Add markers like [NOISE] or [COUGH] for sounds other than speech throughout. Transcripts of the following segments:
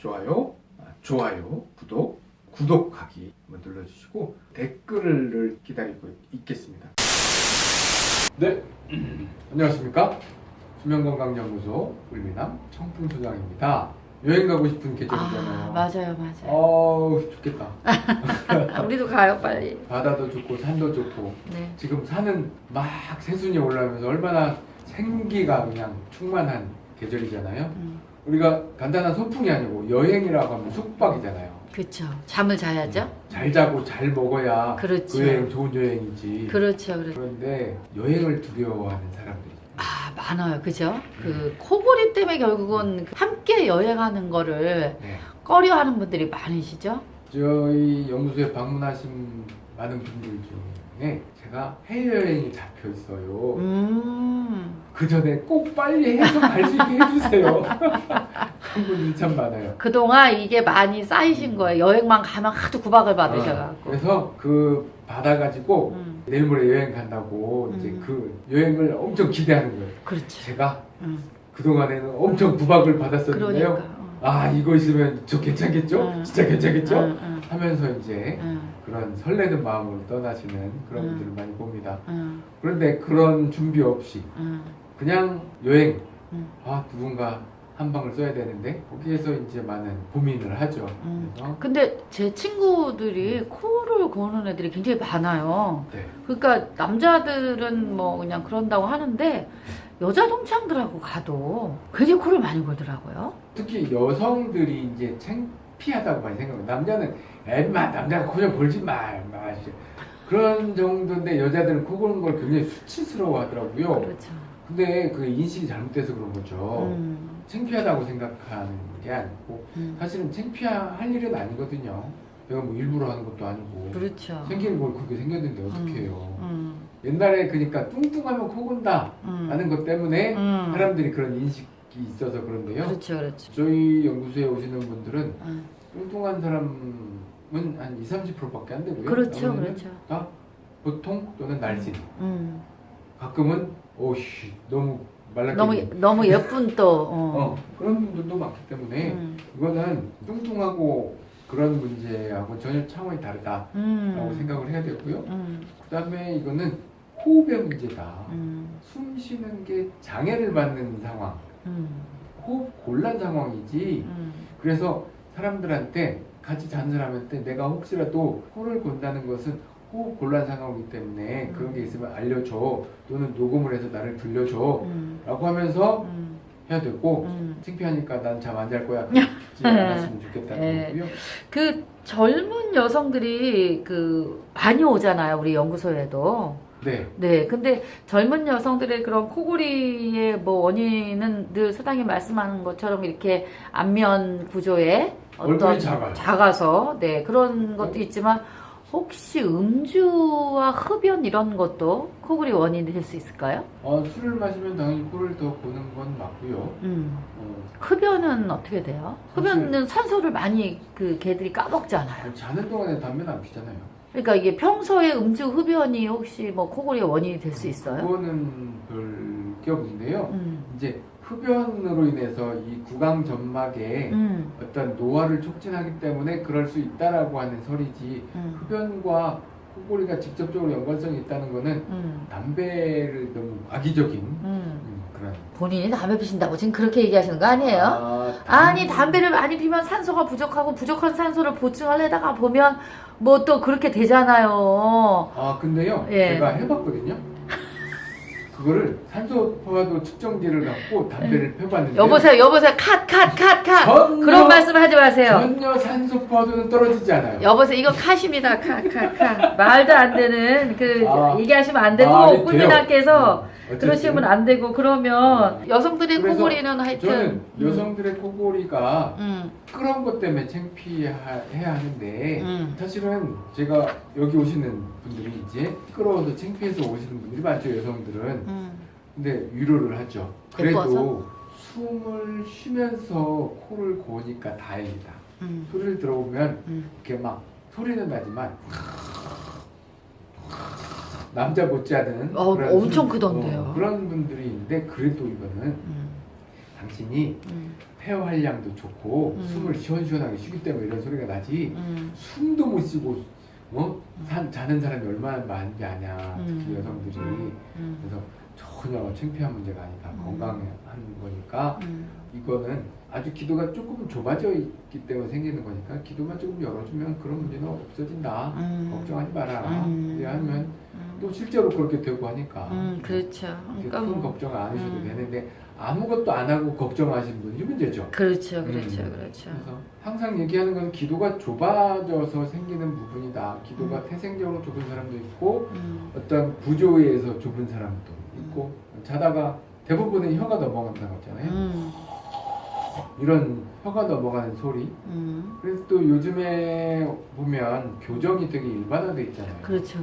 좋아요, 아, 좋아요, 구독, 구독하기 한번 눌러주시고 댓글을 기다리고 있겠습니다. 네, [CLEARS THROAT] 안녕하십니까? 수면건강연구소 울미남 청풍소장입니다. 여행 가고 싶은 계절이잖아요. 아, 맞아요, 맞아요. 어우 좋겠다. [LAUGHS] 우리도 가요, 빨리. 바다도 좋고 산도 좋고 네. 지금 산은 막 새순이 올라오면서 얼마나 생기가 그냥 충만한 계절이잖아요. 음, 우리가 간단한 소풍이 아니고 여행이라고 하면 숙박이잖아요. 그렇죠. 잠을 자야죠. 잘 자고 잘 먹어야 그렇죠. 그 여행 좋은 여행이지. 그렇죠, 그렇죠. 그런데 여행을 두려워하는 사람들이 아, 많아요, 그죠? 그 코골이 때문에 결국은 함께 여행하는 거를 네. 꺼려하는 분들이 많으시죠? 저희 연구소에 방문하신 많은 분들 중에 제가 해외여행이 잡혀 있어요. 음, 그 전에 꼭 빨리 해서 갈 수 있게 해주세요. [LAUGHS] 그런 분들이 참 많아요. 그동안 이게 많이 쌓이신 거예요. 여행만 가면 하도 구박을 어, 받으셔갖고. 그래서 그 받아가지고 음, 내일 모레 여행 간다고 이제 음. 그 여행을 엄청 기대하는 거예요. 그렇죠. 제가 음, 그동안에는 엄청 구박을 받았었는데요. 그러니까. 어. 아 이거 있으면 저 괜찮겠죠? 음. 진짜 괜찮겠죠? 응, 응, 하면서 이제 응, 그런 설레는 마음으로 떠나시는 그런 음. 분들을 많이 봅니다. 응, 그런데 그런 준비 없이 응, 그냥 여행 응. 아 누군가 한 방을 써야 되는데 거기에서 이제 많은 고민을 하죠. 음. 근데 제 친구들이 코를 고는 애들이 굉장히 많아요. 네. 그러니까 남자들은 뭐 그냥 그런다고 하는데 여자 동창들하고 가도 굉장히 코를 많이 골더라고요. 특히 여성들이 이제 창피하다고 많이 생각해요. 남자는 엠마 남자가 코좀 골지 마, 마 그런 정도인데 여자들은 코 고는 걸 굉장히 수치스러워 하더라고요. 그렇죠. 근데 그 인식이 잘못돼서 그런 거죠. 음, 창피하다고 생각하는 게 아니고 음. 사실은 창피할 일은 아니거든요. 내가 뭐 일부러 하는 것도 아니고 그렇죠. 생기는 걸 그렇게 생겼는데 어떻게 해요? 음, 옛날에 그러니까 뚱뚱하면 코 곤다 음, 하는 것 때문에 음. 사람들이 그런 인식이 있어서 그런데요. 그렇죠, 그렇죠. 저희 연구소에 오시는 분들은 음. 뚱뚱한 사람은 한 2, 30%밖에 안 되고요. 그렇죠, 그렇죠. 다 보통 또는 날씬. 음. 가끔은 오씨 너무 말랐게 너무 너무 예쁜 또. 어. 어, 그런 분들도 많기 때문에 음. 이거는 뚱뚱하고 그런 문제하고 전혀 차원이 다르다라고 음. 생각을 해야 되고요. 음. 그 다음에 이거는 호흡의 문제다. 음. 숨 쉬는 게 장애를 받는 상황, 음. 호흡 곤란 상황이지. 음. 그래서 사람들한테 같이 자는 사람한테 내가 혹시라도 코를 곤다는 것은 호흡 곤란 상황이기 때문에 음. 그런 게 있으면 알려줘 또는 녹음을 해서 나를 들려줘 음. 라고 하면서 음. 해야 되고 음. 창피하니까 난 잠 안 잘 거야 [LAUGHS] 그러지 않았으면 좋겠다는 네. 거고요 그 젊은 여성들이 그 많이 오잖아요 우리 연구소에도 네 네 근데 젊은 여성들의 그런 코골이의 뭐 원인은 늘 소장님 말씀하는 것처럼 이렇게 안면 구조에 얼굴이 작아요. 작아 서 네 그런 것도 있지만 혹시 음주와 흡연 이런 것도 코골이 원인이 될 수 있을까요? 어, 술을 마시면 당연히 코를 더 고는 건 맞고요 음 어, 흡연은 어떻게 돼요? 흡연은 산소를 많이 그 개들이 까먹잖아요. 자는 동안에 담배는 안 피잖아요 그러니까 이게 평소에 음주 흡연이 혹시 뭐 코골이의 원인이 될 수 있어요? 그거는 별게 없는데요 음. 이제 흡연으로 인해서 이 구강 점막에 음. 어떤 노화를 촉진하기 때문에 그럴 수 있다라고 하는 설이지 음. 흡연과 코골이가 직접적으로 연관성이 있다는 거는 음. 담배를 너무 악의적인 음. 음, 본인이 담배 피신다고 지금 그렇게 얘기하시는 거 아니에요? 아, 아니 담배를 많이 피면 산소가 부족하고 부족한 산소를 보충하려다가 보면 뭐 또 그렇게 되잖아요. 아 근데요 예. 제가 해봤거든요 그거를 산소 포화도 측정기를 갖고 담배를 펴봤는데 여보세요, 여보세요, 컷, 컷, 컷, 컷. 전혀- 그런 말씀 하지 마세요. 전혀 산소 포화도는 떨어지지 않아요 여보세요, 이거 컷입니다. 컷, 컷, 컷. 말도 안 되는 그 아. 얘기하시면 안 되고 아, 돼요. 꿀미남께서 음, 그러시면 안 되고 그러면 여성들의 코골이는 하여튼 저는 여성들의 코골이가 음, 그런 것 때문에 창피해야 하는데 음, 사실은 제가 여기 오시는 분들이 이제 시끄러워서 창피해서 오시는 분들이 많죠 여성들은 음, 근데 위로를 하죠 그래도? 숨을 쉬면서 코를 고니까 다행이다 음, 소리를 들어보면 음. 이렇게 막 소리는 나지만 남자 못지않은 어, 그런 엄청 숨- 크던데요. 어, 그런 분들이 있는데 그래도 이거는 음, 당신이 음, 폐 활량도 좋고 음. 숨을 시원시원하게 쉬기 때문에 이런 소리가 나지 음, 숨도 못 쉬고 어? 산, 자는 사람이 얼마나 많은지 아냐 특히 음. 여성들이 음, 그래서 전혀 창피한 문제가 아니다 음. 건강한 거니까 음, 이거는 아주 기도가 조금 좁아져 있기 때문에 생기는 거니까 기도만 조금 열어주면 그런 문제는 없어진다 음. 걱정하지 마라 음. 왜냐하면 음, 또 실제로 그렇게 되고 하니까 음, 그렇죠. 그러니까 큰 뭐, 걱정 안 하셔도 음. 되는데 아무것도 안 하고 걱정하시는 분이 문제죠 그렇죠, 그렇죠, 음. 그렇죠. 그래서 항상 얘기하는 건 기도가 좁아져서 생기는 부분이다. 기도가 음. 태생적으로 좁은 사람도 있고 음, 어떤 구조에 의해서 좁은 사람도 있고 자다가 대부분은 혀가 넘어간다고 했잖아요. 음, 이런 혀가 넘어가는 소리. 음, 그래서 또 요즘에 보면 교정이 되게 일반화돼 있잖아요. 그렇죠.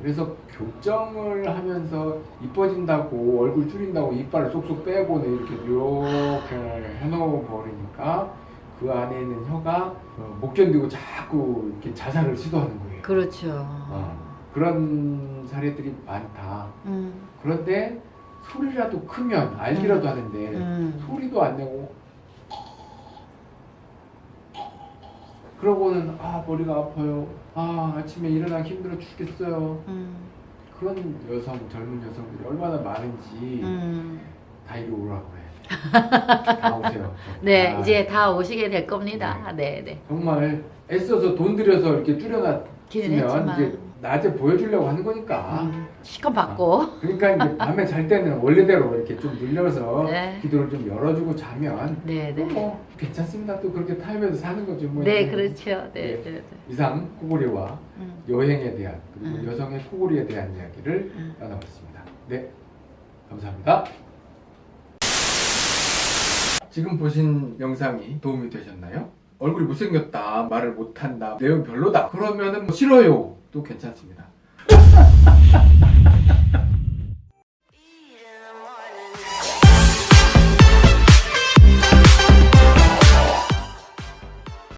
그래서 교정을 하면서 이뻐진다고 얼굴 줄인다고 이빨을 쏙쏙 빼고는 이렇게 이렇게 해놓아 버리니까 그 안에 있는 혀가 어, 못 견디고 자꾸 이렇게 자살을 시도하는 거예요. 그렇죠. 어, 그런 사례들이 많다. 음, 그런데 소리라도 크면 알기라도 하는데 음, 소리도 안 내고 그러고는 아 머리가 아파요. 아 아침에 일어나기 힘들어 죽겠어요. 음, 그런 여성 젊은 여성들이 얼마나 많은지 음. 다 이리 오라고 해. [LAUGHS] 다 오세요. 네, 아, 이제 다 오시게 될 겁니다. 네, 네. 정말 애써서 돈 들여서 이렇게 줄여놨으면. 이제 낮에 보여주려고 하는 거니까. 음, 시간 받고. 그러니까 이제 [LAUGHS] 밤에 잘 때는 원래대로 이렇게 좀 늘려서 네. 기도를 좀 열어주고 자면 네, 네. 뭐 괜찮습니다. 또 그렇게 타협해서 사는 거죠. 뭐 네. 그렇죠. 네, 네. 네, 네. 이상 코골이와 음, 여행에 대한 그리고 음. 여성의 코골이에 대한 이야기를 음. 나눠봤습니다. 네, 감사합니다. 지금 보신 영상이 도움이 되셨나요? 얼굴이 못생겼다, 말을 못한다, 내용 별로다. 그러면은 뭐 싫어요. 도 괜찮습니다. [LAUGHS]